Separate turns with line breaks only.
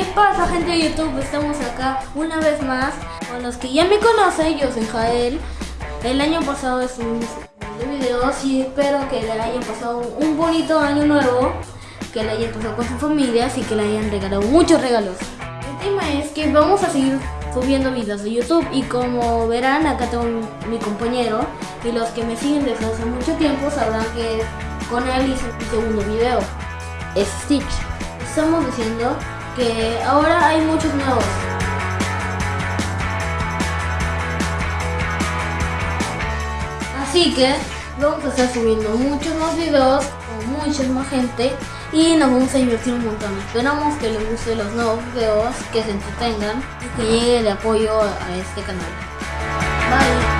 ¿Qué pasa gente de YouTube? Estamos acá una vez más con los que ya me conocen, yo soy Jael. El año pasado es un videos y espero que le hayan pasado un bonito año nuevo, que le hayan pasado con sus familias y que le hayan regalado muchos regalos. El tema es que vamos a seguir subiendo videos de YouTube y como verán acá tengo mi compañero y los que me siguen desde hace mucho tiempo sabrán que con él hice mi segundo video, es Stitch. Estamos diciendo que ahora hay muchos nuevos. Así que vamos a estar subiendo muchos más videos con mucha más gente y nos vamos a invertir un montón. Esperamos que les guste los nuevos videos, que se entretengan y que llegue el apoyo a este canal. Bye.